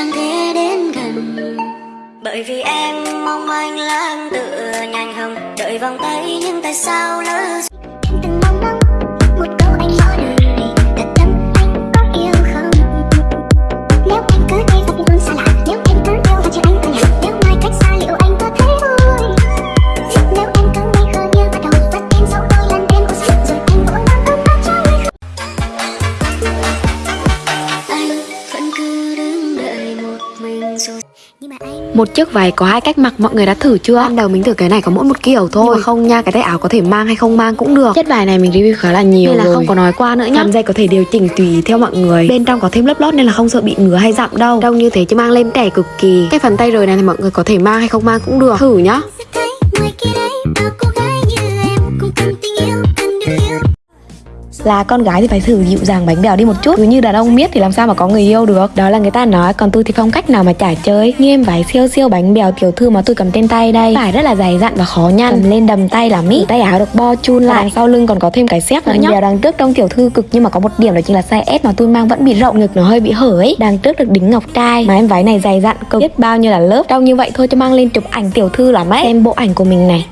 chẳng thể đến gần. Bởi vì em mong anh lãng tựa nhanh hồng, đợi vòng tay nhưng tại sao lỡ Một chiếc váy có hai cách mặc mọi người đã thử chưa? Ban đầu mình thử cái này có mỗi một kiểu thôi. Nhưng mà không nha, cái tay áo có thể mang hay không mang cũng được. Chất vải này mình review khá là nhiều Nên là rồi. không có nói qua nữa nhá. Phần dây có thể điều chỉnh tùy theo mọi người. Bên trong có thêm lớp lót nên là không sợ bị ngứa hay dặm đâu. Đông như thế chứ mang lên trẻ cực kỳ. Cái phần tay rời này thì mọi người có thể mang hay không mang cũng được. Thử nhá là con gái thì phải thử dịu dàng bánh bèo đi một chút. Cứ như đàn ông biết thì làm sao mà có người yêu được? Đó là người ta nói còn tôi thì không cách nào mà trả chơi. Như em váy siêu siêu bánh bèo tiểu thư mà tôi cầm trên tay đây. Vải rất là dày dặn và khó nhăn. Cầm lên đầm tay là mỹ tay áo được bo chun lại. Đằng sau lưng còn có thêm cái xếp nữa nhá. bèo đằng trước trông tiểu thư cực nhưng mà có một điểm đó chính là size S mà tôi mang vẫn bị rộng ngực nó hơi bị hở ấy. Đằng trước được đính ngọc trai. Mà em váy này dày dặn cực. Biết bao nhiêu là lớp. Trông như vậy thôi cho mang lên chụp ảnh tiểu thư lắm ấy. Xem bộ ảnh của mình này